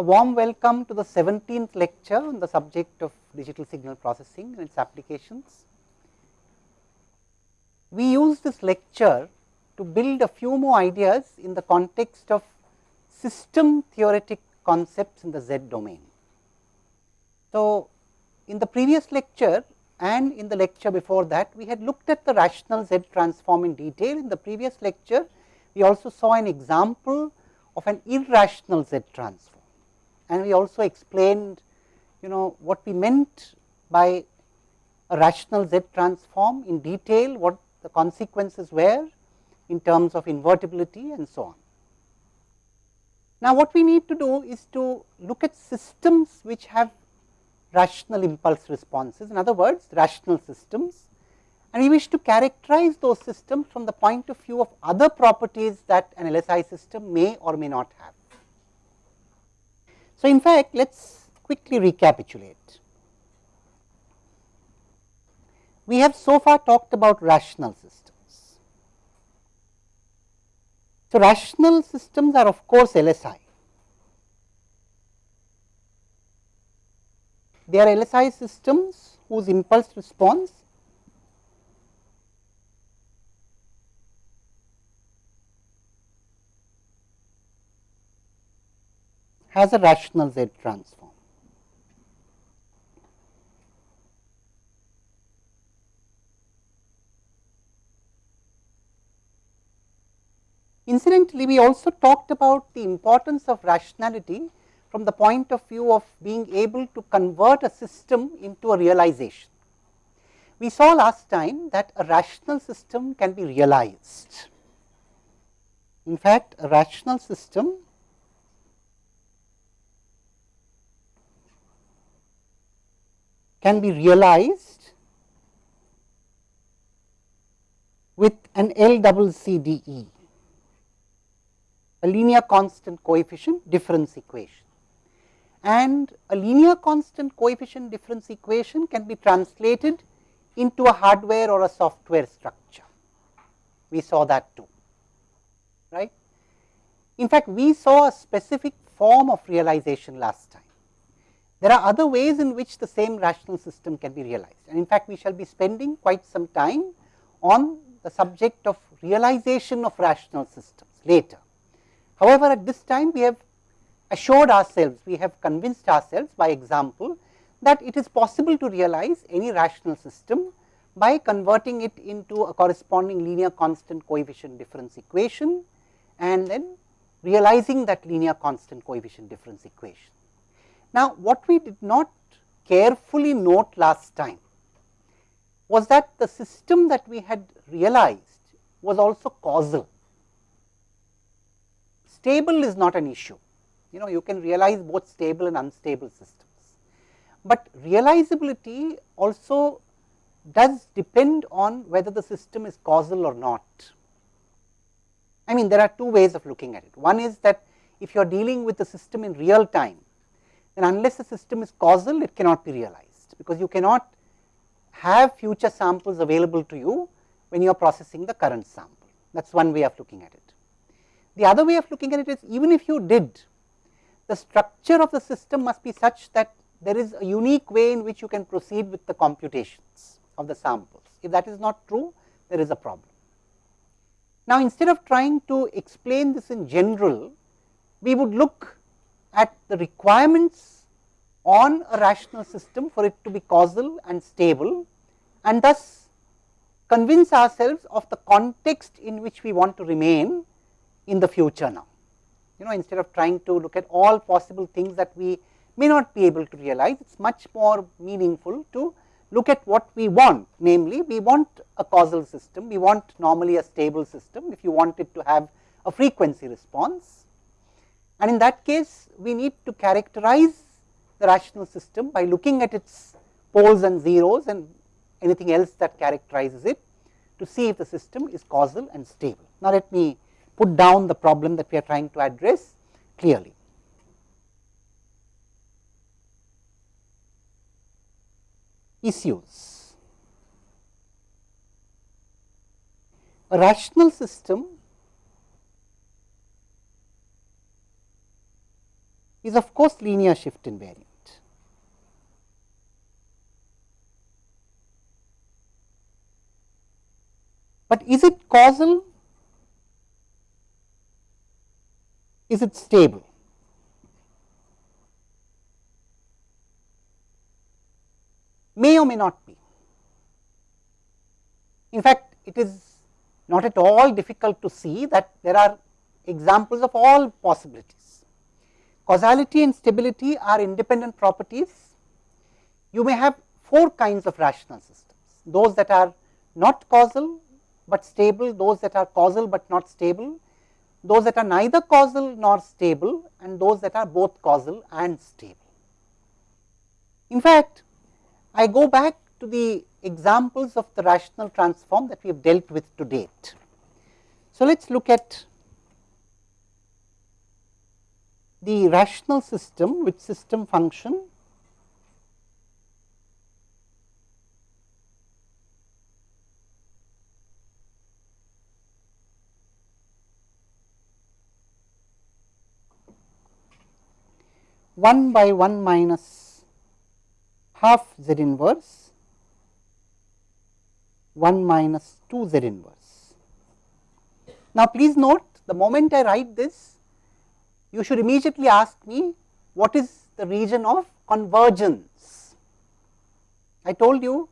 A warm welcome to the 17th lecture on the subject of digital signal processing and its applications. We use this lecture to build a few more ideas in the context of system theoretic concepts in the Z domain. So, in the previous lecture and in the lecture before that, we had looked at the rational Z transform in detail. In the previous lecture, we also saw an example of an irrational Z transform and we also explained you know what we meant by a rational Z transform in detail, what the consequences were in terms of invertibility and so on. Now, what we need to do is to look at systems which have rational impulse responses, in other words rational systems and we wish to characterize those systems from the point of view of other properties that an LSI system may or may not have. So, in fact, let us quickly recapitulate. We have so far talked about rational systems. So, rational systems are of course LSI. They are LSI systems whose impulse response has a rational Z transform. Incidentally, we also talked about the importance of rationality from the point of view of being able to convert a system into a realization. We saw last time that a rational system can be realized. In fact, a rational system can be realized with an LCCDE, a linear constant coefficient difference equation. And a linear constant coefficient difference equation can be translated into a hardware or a software structure. We saw that too, right. In fact, we saw a specific form of realization last time. There are other ways in which the same rational system can be realized and in fact, we shall be spending quite some time on the subject of realization of rational systems later. However, at this time we have assured ourselves, we have convinced ourselves by example that it is possible to realize any rational system by converting it into a corresponding linear constant coefficient difference equation and then realizing that linear constant coefficient difference equation. Now, what we did not carefully note last time was that the system that we had realized was also causal. Stable is not an issue, you know you can realize both stable and unstable systems, but realizability also does depend on whether the system is causal or not. I mean there are two ways of looking at it. One is that if you are dealing with the system in real time, then unless the system is causal it cannot be realized, because you cannot have future samples available to you when you are processing the current sample. That is one way of looking at it. The other way of looking at it is even if you did, the structure of the system must be such that there is a unique way in which you can proceed with the computations of the samples. If that is not true, there is a problem. Now, instead of trying to explain this in general, we would look at the requirements on a rational system for it to be causal and stable and thus convince ourselves of the context in which we want to remain in the future now. You know instead of trying to look at all possible things that we may not be able to realize, it is much more meaningful to look at what we want, namely we want a causal system, we want normally a stable system if you want it to have a frequency response and in that case, we need to characterize the rational system by looking at its poles and zeros and anything else that characterizes it to see if the system is causal and stable. Now, let me put down the problem that we are trying to address clearly. Issues. A rational system is of course linear shift invariant. But is it causal? Is it stable? May or may not be. In fact, it is not at all difficult to see that there are examples of all possibilities. Causality and stability are independent properties. You may have four kinds of rational systems, those that are not causal, but stable, those that are causal but not stable, those that are neither causal nor stable and those that are both causal and stable. In fact, I go back to the examples of the rational transform that we have dealt with to date. So, let us look at the rational system with system function one by one minus half z inverse 1 minus 2 z inverse. Now, please note the moment I write this, you should immediately ask me what is the region of convergence. I told you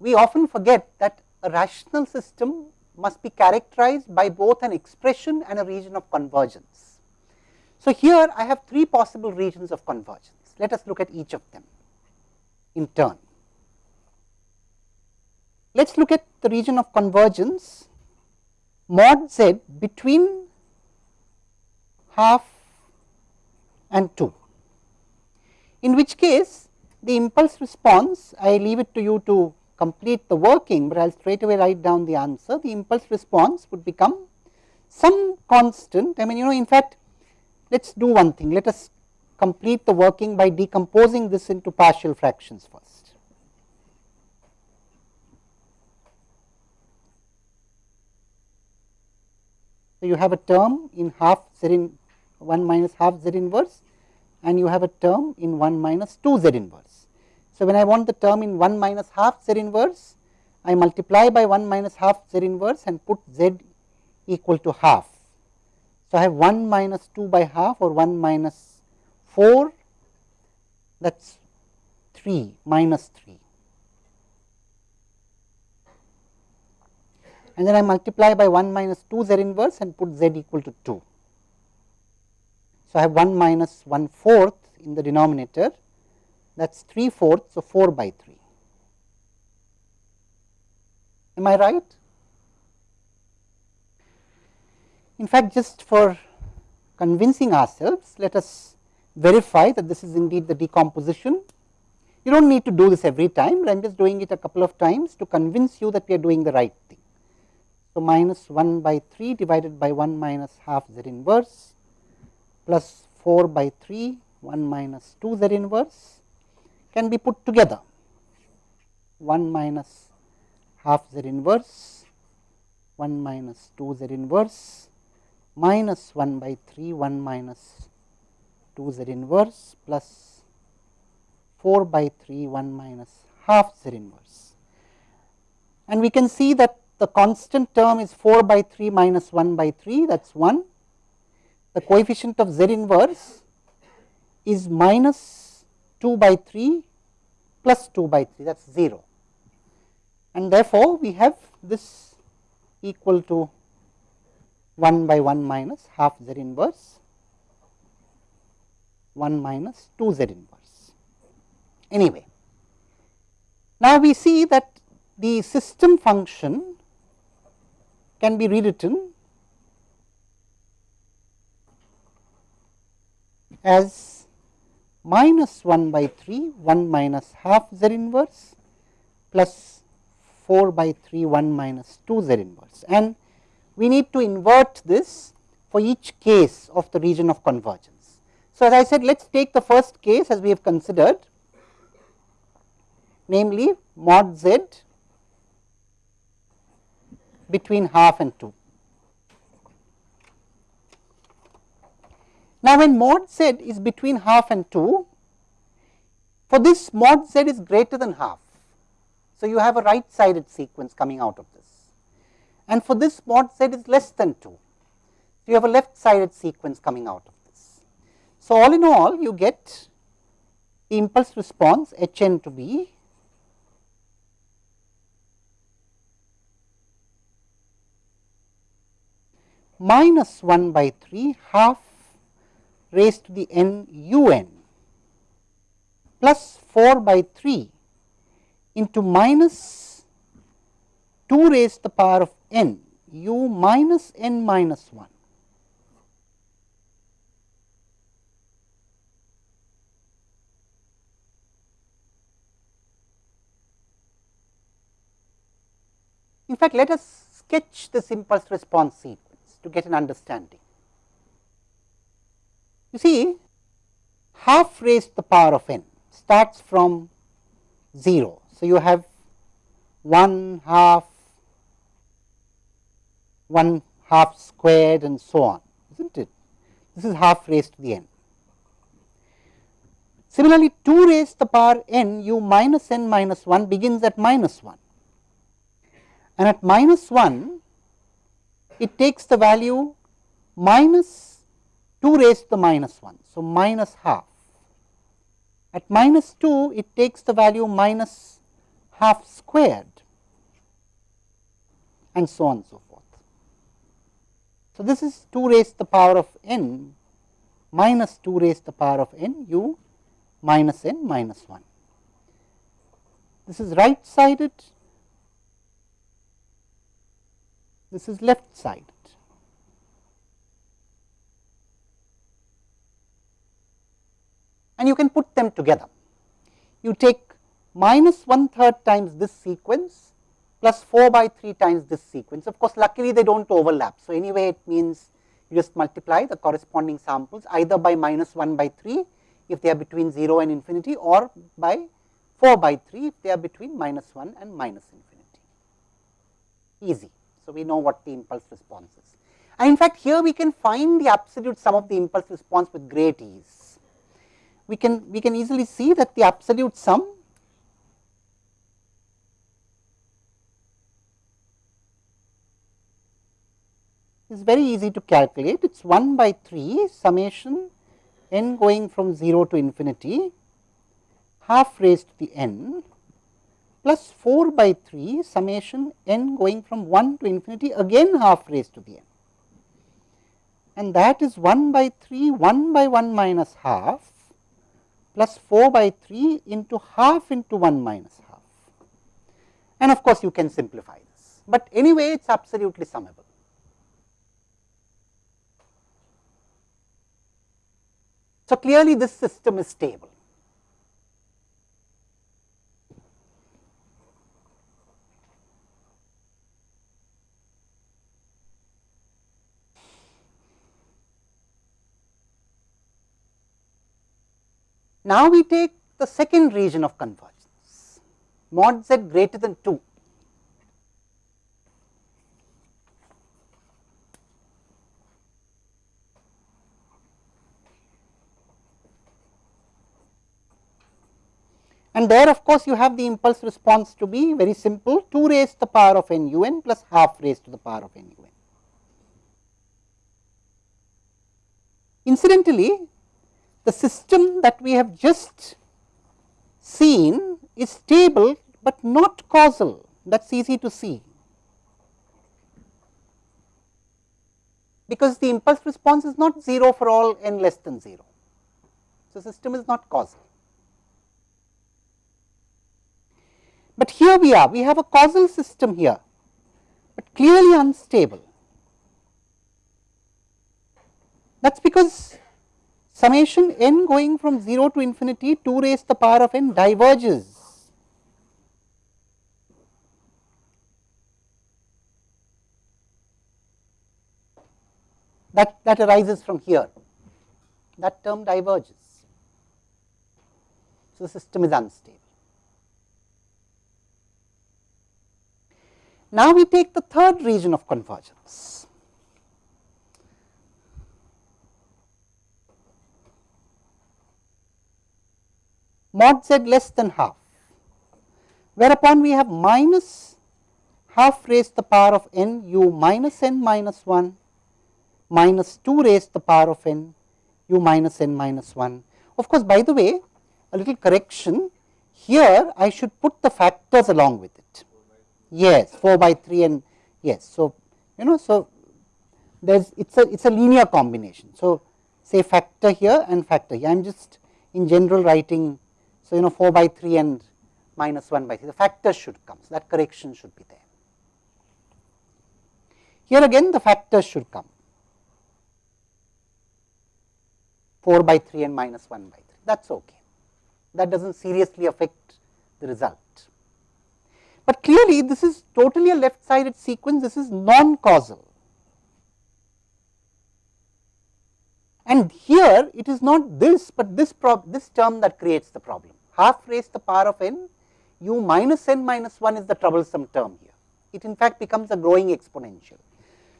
we often forget that a rational system must be characterized by both an expression and a region of convergence. So, here I have three possible regions of convergence. Let us look at each of them in turn. Let us look at the region of convergence mod z between half and 2, in which case the impulse response I leave it to you to complete the working, but I will straight away write down the answer. The impulse response would become some constant. I mean, you know, in fact, let us do one thing. Let us complete the working by decomposing this into partial fractions first. So, you have a term in half in 1 minus half z inverse and you have a term in 1 minus 2 z inverse. So, when I want the term in 1 minus half z inverse, I multiply by 1 minus half z inverse and put z equal to half. So, I have 1 minus 2 by half or 1 minus 4 that is 3 minus 3. and then I multiply by 1 minus 2 z inverse and put z equal to 2. So, I have 1 minus 1 fourth in the denominator that is 3 fourths, so 4 by 3. Am I right? In fact, just for convincing ourselves, let us verify that this is indeed the decomposition. You do not need to do this every time, I am just doing it a couple of times to convince you that we are doing the right thing. So, minus 1 by 3 divided by 1 minus half z inverse plus 4 by 3 1 minus 2 z inverse can be put together 1 minus half z inverse 1 minus 2 z inverse minus 1 by 3 1 minus 2 z inverse plus 4 by 3 1 minus half z inverse. And we can see that the constant term is 4 by 3 minus 1 by 3 that is 1. The coefficient of z inverse is minus 2 by 3 plus 2 by 3 that is 0. And therefore, we have this equal to 1 by 1 minus half z inverse 1 minus 2 z inverse. Anyway, now we see that the system function can be rewritten as minus 1 by 3 1 minus half z inverse plus 4 by 3 1 minus 2 z inverse and we need to invert this for each case of the region of convergence. So, as I said let us take the first case as we have considered namely mod z between half and 2. Now, when mod z is between half and 2, for this mod z is greater than half. So, you have a right sided sequence coming out of this and for this mod z is less than 2. So, you have a left sided sequence coming out of this. So, all in all you get the impulse response h n to be minus 1 by 3 half raised to the n u n plus 4 by 3 into minus 2 raised to the power of n u minus n minus 1. In fact, let us sketch this impulse response sequence to get an understanding. You see half raised to the power of n starts from 0. So, you have 1 half 1 half squared and so on, is not it? This is half raised to the n. Similarly, 2 raised to the power n u minus n minus 1 begins at minus 1 and at minus 1 it takes the value minus 2 raised to the minus 1. So, minus half. At minus 2 it takes the value minus half squared and so on and so forth. So, this is 2 raised to the power of n minus 2 raised to the power of n u minus n minus 1. This is right sided, this is left sided. And you can put them together. You take minus one third times this sequence plus 4 by 3 times this sequence. Of course, luckily they do not overlap. So, anyway it means you just multiply the corresponding samples either by minus 1 by 3 if they are between 0 and infinity or by 4 by 3 if they are between minus 1 and minus infinity. Easy. So, we know what the impulse response is. And in fact, here we can find the absolute sum of the impulse response with great ease. We can, we can easily see that the absolute sum is very easy to calculate. It is 1 by 3 summation n going from 0 to infinity half raised to the n plus 4 by 3 summation n going from 1 to infinity again half raised to the n. And that is 1 by 3 1 by 1 minus half plus 4 by 3 into half into 1 minus half. And of course, you can simplify this, but anyway it is absolutely summable. So, clearly this system is stable. Now, we take the second region of convergence mod z greater than 2 and there of course, you have the impulse response to be very simple 2 raised to the power of n u n plus half raised to the power of n u n. Incidentally, the system that we have just seen is stable, but not causal that is easy to see. because the impulse response is not 0 for all n less than 0. So, system is not causal. But here we are, we have a causal system here, but clearly unstable. That is because summation n going from 0 to infinity 2 raised to the power of n diverges. That, that arises from here, that term diverges. So, the system is unstable. Now, we take the third region of convergence. Mod z less than half, whereupon we have minus half raised the power of n u minus n minus 1 minus 2 raised the power of n u minus n minus 1. Of course, by the way a little correction here I should put the factors along with it. Yes, 4 by 3 and yes. So, you know, so there's it's a it's a linear combination. So, say factor here and factor here. I am just in general writing. So, you know 4 by 3 and minus 1 by 3, the factors should come. So, that correction should be there. Here again the factors should come 4 by 3 and minus 1 by 3, that is okay. That does not seriously affect the result. But clearly this is totally a left sided sequence, this is non causal. And here it is not this, but this, this term that creates the problem. Half raised the power of n u minus n minus 1 is the troublesome term here. It in fact becomes a growing exponential.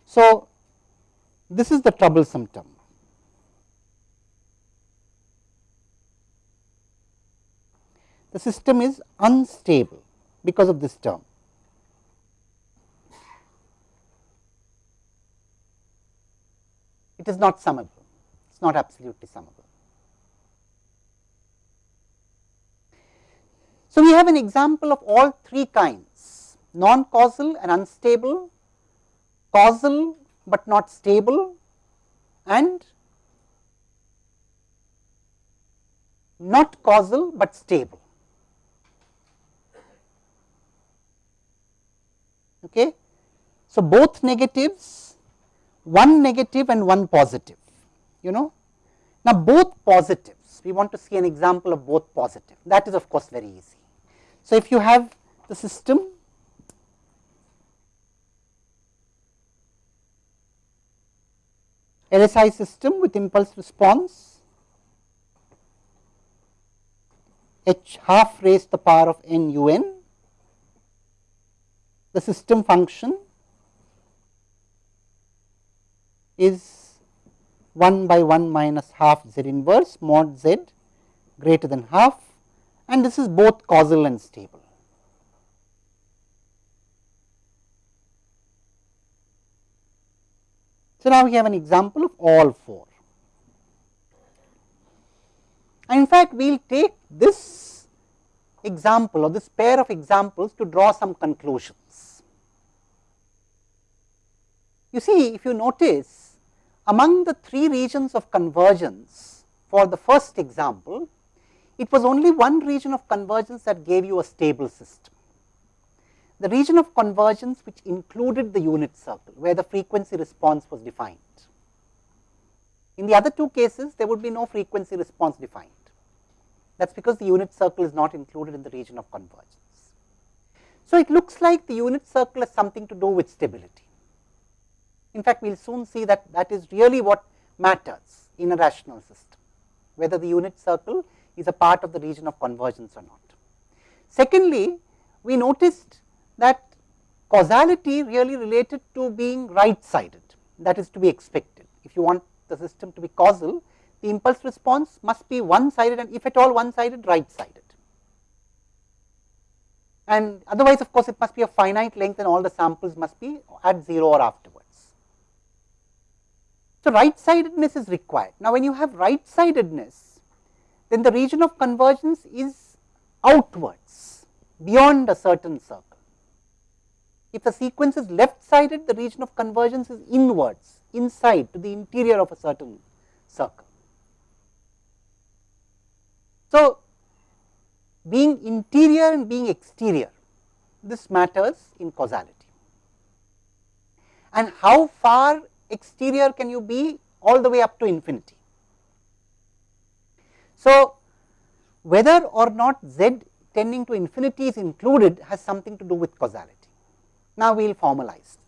So, this is the troublesome term. The system is unstable because of this term. It is not summable, it is not absolutely summable. So, we have an example of all three kinds non causal and unstable, causal but not stable and not causal but stable. Okay. So, both negatives, one negative and one positive, you know. Now, both positives, we want to see an example of both positive, that is of course very easy. So, if you have the system LSI system with impulse response h half raised to the power of n u n, the system function is 1 by 1 minus half z inverse mod z greater than half and this is both causal and stable. So, now we have an example of all four. And in fact, we will take this example or this pair of examples to draw some conclusions. You see, if you notice among the three regions of convergence for the first example, it was only one region of convergence that gave you a stable system. The region of convergence which included the unit circle, where the frequency response was defined. In the other two cases, there would be no frequency response defined. That is because the unit circle is not included in the region of convergence. So, it looks like the unit circle has something to do with stability. In fact, we will soon see that that is really what matters in a rational system, whether the unit circle is a part of the region of convergence or not. Secondly, we noticed that causality really related to being right sided that is to be expected. If you want the system to be causal, the impulse response must be one sided and if at all one sided right sided. And otherwise of course, it must be a finite length and all the samples must be at 0 or afterwards. So, right sidedness is required. Now, when you have right sidedness, then the region of convergence is outwards beyond a certain circle. If the sequence is left sided, the region of convergence is inwards, inside to the interior of a certain circle. So, being interior and being exterior, this matters in causality. And how far exterior can you be all the way up to infinity? So, whether or not z tending to infinity is included has something to do with causality. Now, we will formalize.